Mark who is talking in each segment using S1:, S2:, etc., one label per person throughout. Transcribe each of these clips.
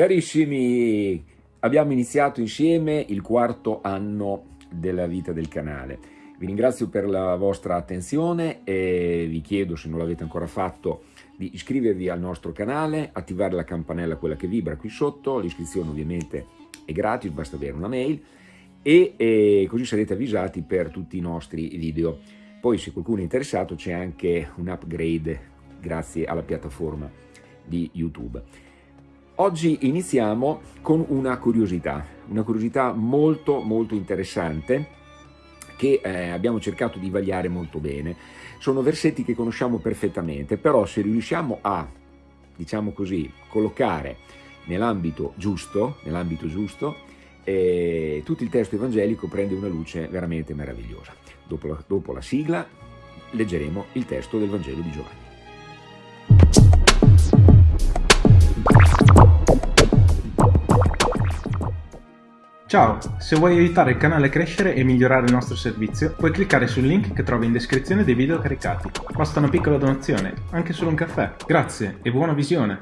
S1: Carissimi, abbiamo iniziato insieme il quarto anno della vita del canale. Vi ringrazio per la vostra attenzione e vi chiedo, se non l'avete ancora fatto, di iscrivervi al nostro canale, attivare la campanella, quella che vibra qui sotto, l'iscrizione ovviamente è gratis, basta avere una mail, e, e così sarete avvisati per tutti i nostri video. Poi se qualcuno è interessato c'è anche un upgrade grazie alla piattaforma di YouTube. Oggi iniziamo con una curiosità, una curiosità molto molto interessante che eh, abbiamo cercato di vagliare molto bene. Sono versetti che conosciamo perfettamente, però se riusciamo a, diciamo così, collocare nell'ambito giusto, nell'ambito giusto eh, tutto il testo evangelico prende una luce veramente meravigliosa. Dopo la, dopo la sigla leggeremo il testo del Vangelo di Giovanni.
S2: Ciao, se vuoi aiutare il canale a crescere e migliorare il nostro servizio, puoi cliccare sul link che trovi in descrizione dei video caricati. Basta una piccola donazione, anche solo un caffè. Grazie e buona visione!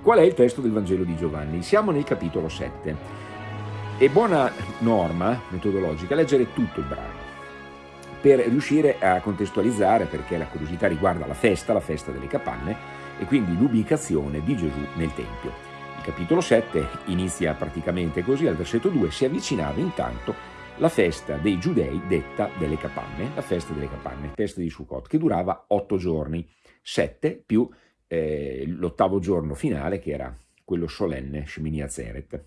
S1: Qual è il testo del Vangelo di Giovanni? Siamo nel capitolo 7. È buona norma metodologica leggere tutto il brano per riuscire a contestualizzare perché la curiosità riguarda la festa, la festa delle capanne e quindi l'ubicazione di Gesù nel Tempio capitolo 7 inizia praticamente così, al versetto 2 si avvicinava intanto la festa dei giudei detta delle capanne, la festa delle capanne, festa di Sukkot, che durava otto giorni, sette più eh, l'ottavo giorno finale che era quello solenne Shemini Atzeret.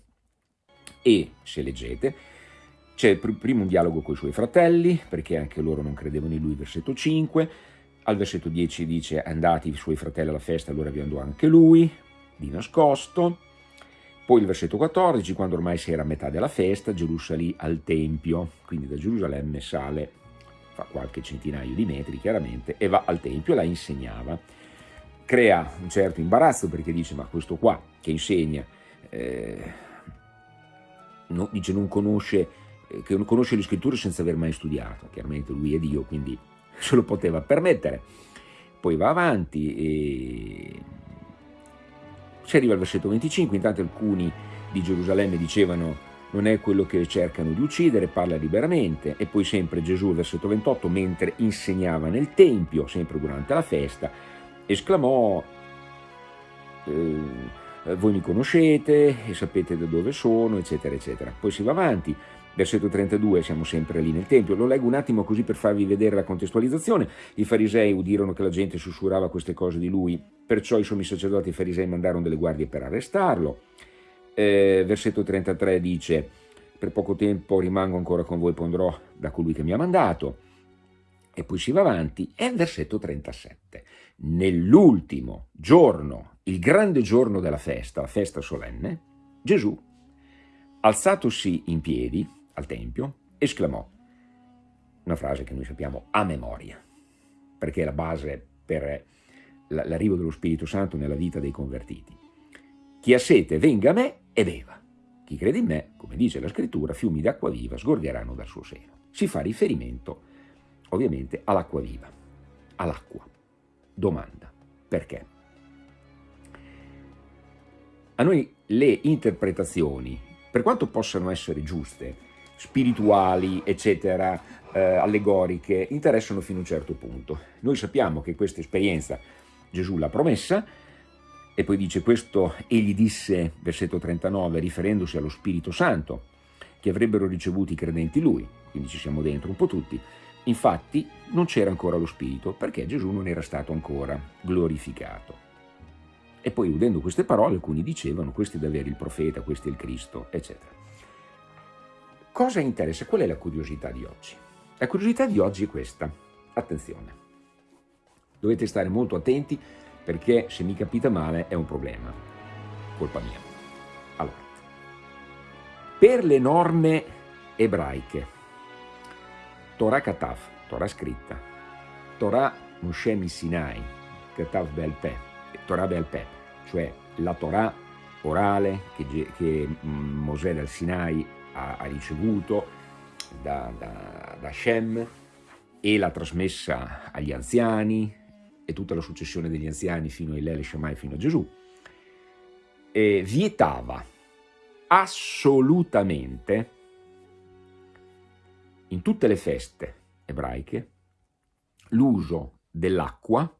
S1: E, se leggete, c'è prima un dialogo con i suoi fratelli, perché anche loro non credevano in lui, versetto 5, al versetto 10 dice andati i suoi fratelli alla festa, allora vi andò anche lui, di nascosto, poi il versetto 14, quando ormai si era a metà della festa, Gesù salì al Tempio, quindi da Gerusalemme sale, fa qualche centinaio di metri chiaramente, e va al Tempio e la insegnava. Crea un certo imbarazzo perché dice, ma questo qua che insegna, eh, no, dice non conosce, eh, che non conosce le scritture senza aver mai studiato, chiaramente lui è Dio, quindi se lo poteva permettere. Poi va avanti e si arriva al versetto 25, intanto alcuni di Gerusalemme dicevano non è quello che cercano di uccidere, parla liberamente, e poi sempre Gesù, versetto 28, mentre insegnava nel Tempio, sempre durante la festa, esclamò, eh, voi mi conoscete e sapete da dove sono, eccetera, eccetera. Poi si va avanti, versetto 32, siamo sempre lì nel Tempio, lo leggo un attimo così per farvi vedere la contestualizzazione, i farisei udirono che la gente sussurrava queste cose di lui, perciò i sommi sacerdoti e farisei mandarono delle guardie per arrestarlo. Eh, versetto 33 dice, per poco tempo rimango ancora con voi, pondrò da colui che mi ha mandato. E poi si va avanti, e versetto 37. Nell'ultimo giorno, il grande giorno della festa, la festa solenne, Gesù, alzatosi in piedi al Tempio, esclamò una frase che noi sappiamo a memoria, perché è la base per l'arrivo dello Spirito Santo nella vita dei convertiti. Chi ha sete venga a me e beva. Chi crede in me, come dice la scrittura, fiumi d'acqua viva sgorgeranno dal suo seno. Si fa riferimento ovviamente all'acqua viva, all'acqua. Domanda, perché? A noi le interpretazioni, per quanto possano essere giuste, spirituali, eccetera, eh, allegoriche, interessano fino a un certo punto. Noi sappiamo che questa esperienza Gesù l'ha promessa, e poi dice questo, egli disse, versetto 39, riferendosi allo Spirito Santo, che avrebbero ricevuto i credenti lui, quindi ci siamo dentro un po' tutti. Infatti non c'era ancora lo Spirito, perché Gesù non era stato ancora glorificato. E poi udendo queste parole alcuni dicevano, questo è davvero il profeta, questo è il Cristo, eccetera. Cosa interessa? Qual è la curiosità di oggi? La curiosità di oggi è questa, attenzione. Dovete stare molto attenti perché se mi capita male è un problema, colpa mia. Allora, per le norme ebraiche, Torah Katav, Torah scritta, Torah Moshe Sinai, Katav Belpè, Torah Belpè, cioè la Torah orale che, che Mosè dal Sinai ha, ha ricevuto da, da, da Shem e l'ha trasmessa agli anziani, e tutta la successione degli anziani fino a Ilele Shammai fino a Gesù. eh, vietava assolutamente in tutte le feste ebraiche l'uso dell'acqua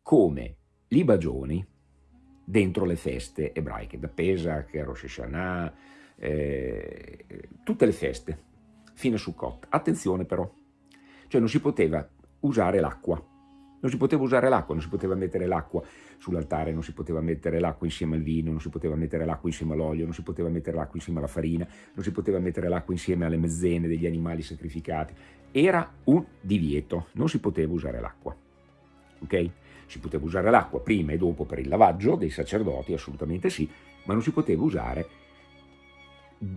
S1: come libagioni dentro le feste ebraiche, da Pesach, Rosh Hashanah, eh, tutte le feste, fino a Sukkot. Attenzione però, cioè non si poteva usare l'acqua, non si poteva usare l'acqua, non si poteva mettere l'acqua sull'altare, non si poteva mettere l'acqua insieme al vino, non si poteva mettere l'acqua insieme all'olio, non si poteva mettere l'acqua insieme alla farina, non si poteva mettere l'acqua insieme alle mezzene degli animali sacrificati. Era un divieto, non si poteva usare l'acqua. Ok? Si poteva usare l'acqua prima e dopo per il lavaggio dei sacerdoti, assolutamente sì, ma non si poteva usare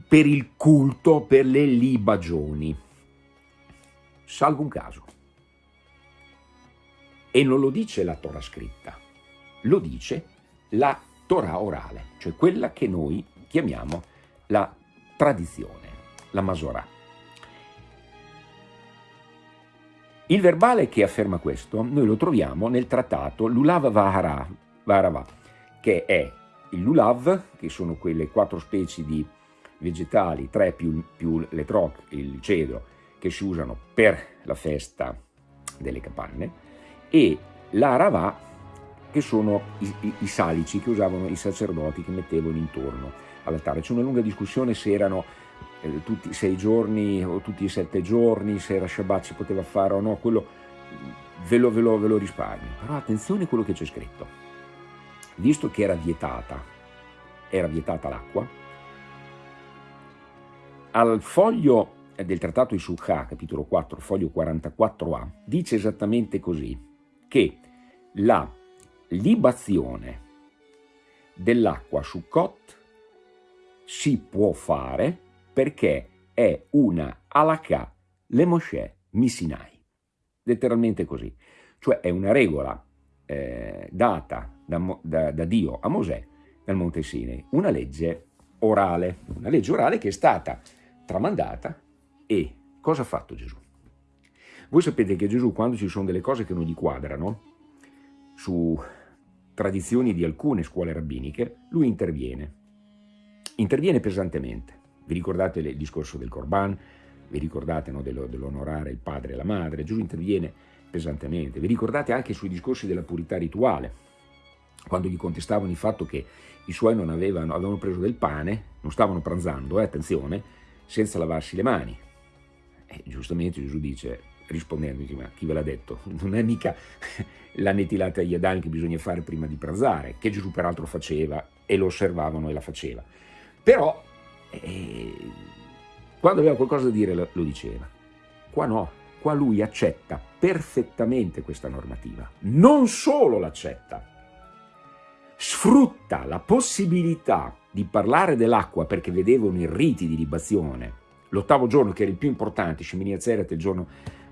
S1: per il culto, per le libagioni. Salvo un caso. E non lo dice la Torah scritta, lo dice la Torah orale, cioè quella che noi chiamiamo la tradizione, la Masorah. Il verbale che afferma questo noi lo troviamo nel trattato Lulav Vaharava, che è il lulav, che sono quelle quattro specie di vegetali, tre più, più le troc, il cedro, che si usano per la festa delle capanne, e l'arava, che sono i, i, i, salici che usavano i sacerdoti che mettevano intorno all'altare. C'è una lunga discussione se erano eh, tutti i sei giorni o tutti i sette giorni, se era Shabbat si poteva fare o no, quello ve lo, ve lo, ve lo risparmio. Però attenzione a quello che c'è scritto. Visto che era vietata, era vietata l'acqua, al foglio del trattato di Sukkah, capitolo 4, foglio 44a, dice esattamente così, che la libazione dell'acqua su Kot si può fare perché è una alakà le Moshe Misinai, letteralmente così, cioè è una regola eh, data da, da, da, Dio a Mosè nel Monte Sinai, una legge orale, una legge orale che è stata tramandata e cosa ha fatto Gesù? Voi sapete che Gesù quando ci sono delle cose che non gli quadrano, su tradizioni di alcune scuole rabbiniche, lui interviene, interviene pesantemente vi ricordate il discorso del Corban? Vi ricordate no, dell'onorare il padre e la madre? Gesù interviene pesantemente. Vi ricordate anche sui discorsi della purità rituale, quando gli contestavano il fatto che i suoi non avevano, avevano preso del pane, non stavano pranzando, eh, attenzione, senza lavarsi le mani. E giustamente Gesù dice, rispondendo, ma chi ve l'ha detto? Non è mica la netilata agli adani che bisogna fare prima di pranzare, che Gesù peraltro faceva e lo osservavano e la faceva. Però e quando aveva qualcosa da dire lo diceva. Qua no, qua lui accetta perfettamente questa normativa. Non solo l'accetta, sfrutta la possibilità di parlare dell'acqua perché vedevano i riti di libazione. L'ottavo giorno, che era il più importante, Shemini Azzeret, il giorno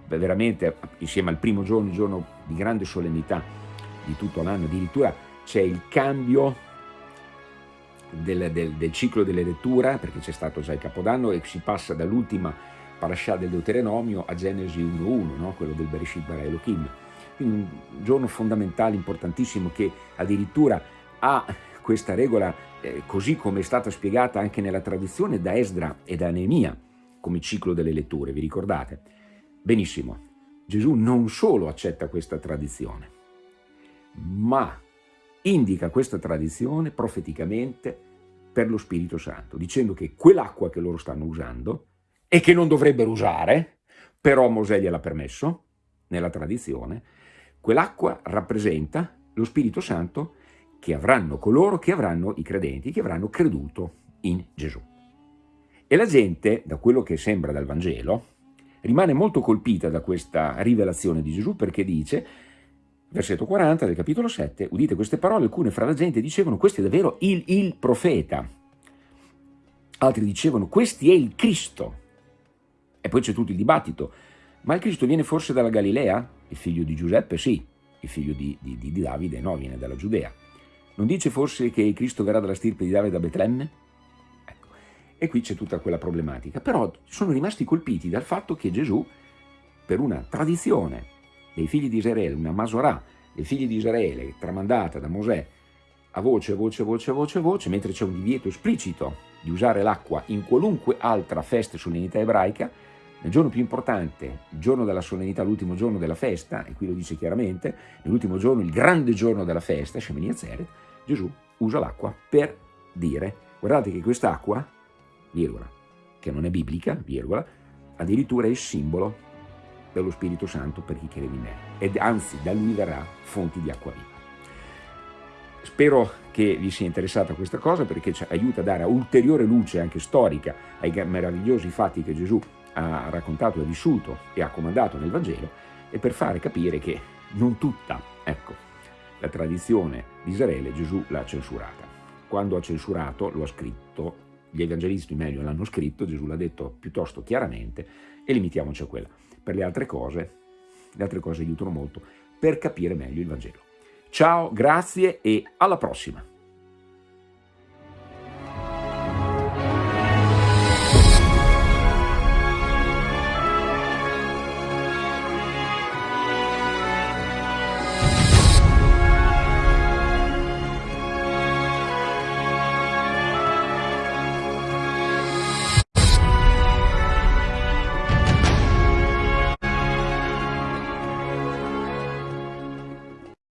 S1: veramente, insieme al primo giorno, il giorno di grande solennità di tutto l'anno, addirittura c'è il cambio del, del, del ciclo delle letture, perché c'è stato già il Capodanno e si passa dall'ultima parasha del Deuteronomio a Genesi 1.1, no? quello del Bereshit Bara Elohim. Quindi un giorno fondamentale, importantissimo, che addirittura ha questa regola, eh, così come è stata spiegata anche nella tradizione da Esdra e da Neemia, come ciclo delle letture, vi ricordate? Benissimo, Gesù non solo accetta questa tradizione, ma indica questa tradizione profeticamente per lo Spirito Santo, dicendo che quell'acqua che loro stanno usando e che non dovrebbero usare, però Mosè gliel'ha permesso, nella tradizione, quell'acqua rappresenta lo Spirito Santo che avranno coloro che avranno i credenti, che avranno creduto in Gesù. E la gente, da quello che sembra dal Vangelo, rimane molto colpita da questa rivelazione di Gesù perché dice versetto 40 del capitolo 7, udite queste parole, alcune fra la gente dicevano questo è davvero il, il profeta, altri dicevano questo è il Cristo, e poi c'è tutto il dibattito, ma il Cristo viene forse dalla Galilea? Il figlio di Giuseppe? Sì, il figlio di, di, di Davide? No, viene dalla Giudea. Non dice forse che Cristo verrà dalla stirpe di Davide da Betlemme? Ecco. E qui c'è tutta quella problematica. Però sono rimasti colpiti dal fatto che Gesù, per una tradizione dei figli di Israele, una Masorà dei figli di Israele tramandata da Mosè a voce, a voce, a voce, a voce, a voce, mentre c'è un divieto esplicito di usare l'acqua in qualunque altra festa e solennità ebraica, nel giorno più importante, il giorno della solennità, l'ultimo giorno della festa, e qui lo dice chiaramente, nell'ultimo giorno, il grande giorno della festa, Shemini Atzeret, Gesù usa l'acqua per dire, guardate che quest'acqua, virgola, che non è biblica, virgola, addirittura è il simbolo dello Spirito Santo per chi crede in me, ed anzi da lui verrà fonti di acqua viva. Spero che vi sia interessata questa cosa perché ci aiuta a dare ulteriore luce anche storica ai meravigliosi fatti che Gesù ha raccontato, ha vissuto e ha comandato nel Vangelo e per fare capire che non tutta, ecco, la tradizione di Israele Gesù l'ha censurata. Quando ha censurato, lo ha scritto, gli evangelisti meglio l'hanno scritto, Gesù l'ha detto piuttosto chiaramente e limitiamoci a quella. Per le altre cose, le altre cose aiutano molto per capire meglio il Vangelo. Ciao, grazie e alla prossima!